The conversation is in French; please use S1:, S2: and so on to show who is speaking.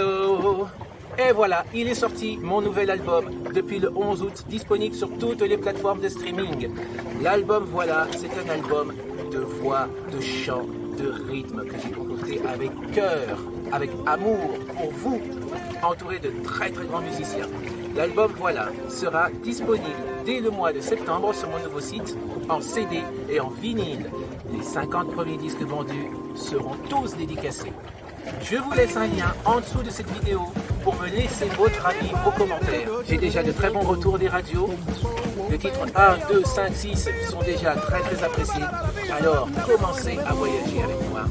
S1: Oh. Et voilà, il est sorti, mon nouvel album, depuis le 11 août, disponible sur toutes les plateformes de streaming. L'album, voilà, c'est un album de voix, de chant, de rythme que j'ai concocté avec cœur, avec amour pour vous, entouré de très très grands musiciens. L'album, voilà, sera disponible dès le mois de septembre sur mon nouveau site, en CD et en vinyle. Les 50 premiers disques vendus seront tous dédicacés. Je vous laisse un lien en dessous de cette vidéo pour me laisser votre avis, vos commentaires. J'ai déjà de très bons retours des radios. Les titres 1, 2, 5, 6 sont déjà très très appréciés. Alors commencez à voyager avec moi.